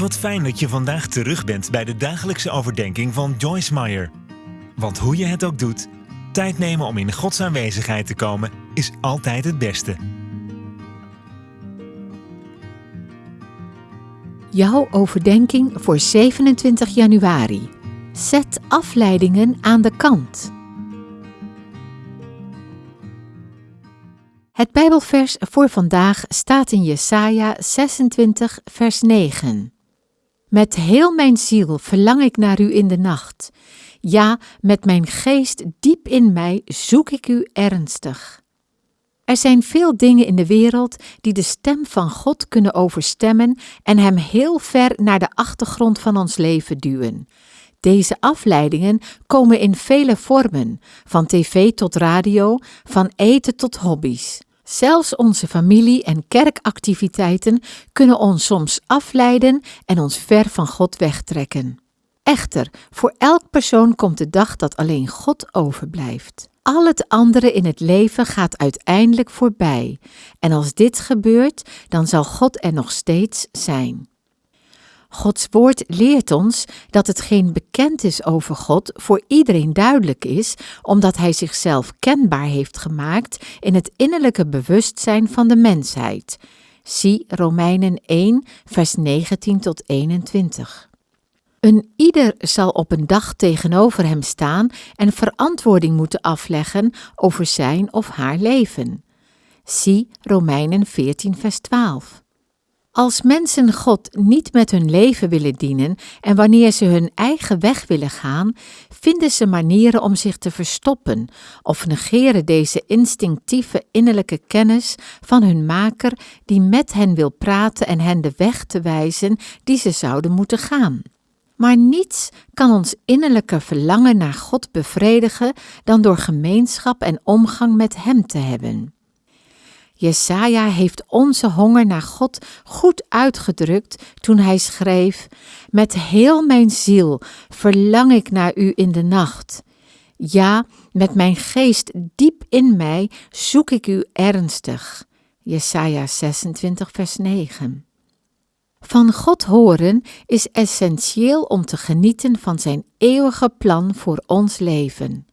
Wat fijn dat je vandaag terug bent bij de dagelijkse overdenking van Joyce Meyer. Want hoe je het ook doet, tijd nemen om in Gods aanwezigheid te komen is altijd het beste. Jouw overdenking voor 27 januari. Zet afleidingen aan de kant. Het Bijbelvers voor vandaag staat in Jesaja 26, vers 9. Met heel mijn ziel verlang ik naar u in de nacht. Ja, met mijn geest diep in mij zoek ik u ernstig. Er zijn veel dingen in de wereld die de stem van God kunnen overstemmen en hem heel ver naar de achtergrond van ons leven duwen. Deze afleidingen komen in vele vormen, van tv tot radio, van eten tot hobby's. Zelfs onze familie- en kerkactiviteiten kunnen ons soms afleiden en ons ver van God wegtrekken. Echter, voor elk persoon komt de dag dat alleen God overblijft. Al het andere in het leven gaat uiteindelijk voorbij, en als dit gebeurt, dan zal God er nog steeds zijn. Gods woord leert ons dat hetgeen bekend is over God voor iedereen duidelijk is, omdat Hij zichzelf kenbaar heeft gemaakt in het innerlijke bewustzijn van de mensheid. Zie Romeinen 1, vers 19 tot 21. Een ieder zal op een dag tegenover hem staan en verantwoording moeten afleggen over zijn of haar leven. Zie Romeinen 14, vers 12. Als mensen God niet met hun leven willen dienen en wanneer ze hun eigen weg willen gaan, vinden ze manieren om zich te verstoppen of negeren deze instinctieve innerlijke kennis van hun maker die met hen wil praten en hen de weg te wijzen die ze zouden moeten gaan. Maar niets kan ons innerlijke verlangen naar God bevredigen dan door gemeenschap en omgang met Hem te hebben. Jesaja heeft onze honger naar God goed uitgedrukt toen hij schreef: Met heel mijn ziel verlang ik naar u in de nacht. Ja, met mijn geest diep in mij zoek ik u ernstig. Jesaja 26, vers 9. Van God horen is essentieel om te genieten van zijn eeuwige plan voor ons leven.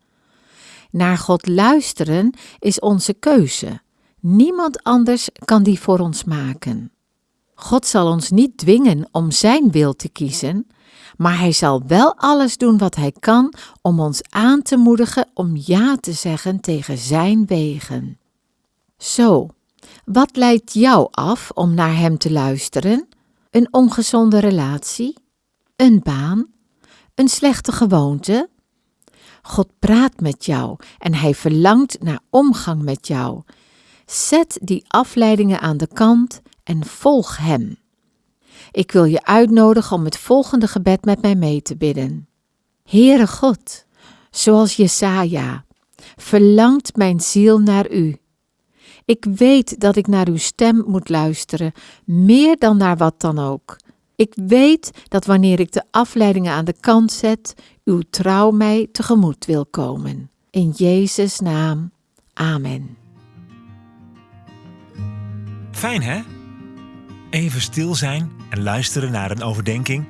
Naar God luisteren is onze keuze. Niemand anders kan die voor ons maken. God zal ons niet dwingen om Zijn wil te kiezen, maar Hij zal wel alles doen wat Hij kan om ons aan te moedigen om ja te zeggen tegen Zijn wegen. Zo, wat leidt jou af om naar Hem te luisteren? Een ongezonde relatie? Een baan? Een slechte gewoonte? God praat met jou en Hij verlangt naar omgang met jou. Zet die afleidingen aan de kant en volg Hem. Ik wil je uitnodigen om het volgende gebed met mij mee te bidden. Heere God, zoals Jesaja, verlangt mijn ziel naar U. Ik weet dat ik naar uw stem moet luisteren, meer dan naar wat dan ook. Ik weet dat wanneer ik de afleidingen aan de kant zet, uw trouw mij tegemoet wil komen. In Jezus' naam. Amen. Fijn hè? Even stil zijn en luisteren naar een overdenking.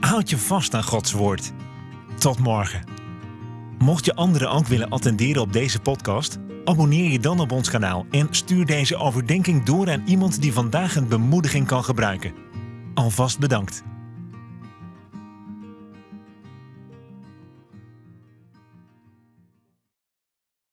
Houd je vast aan Gods woord. Tot morgen. Mocht je anderen ook willen attenderen op deze podcast, abonneer je dan op ons kanaal en stuur deze overdenking door aan iemand die vandaag een bemoediging kan gebruiken. Alvast bedankt.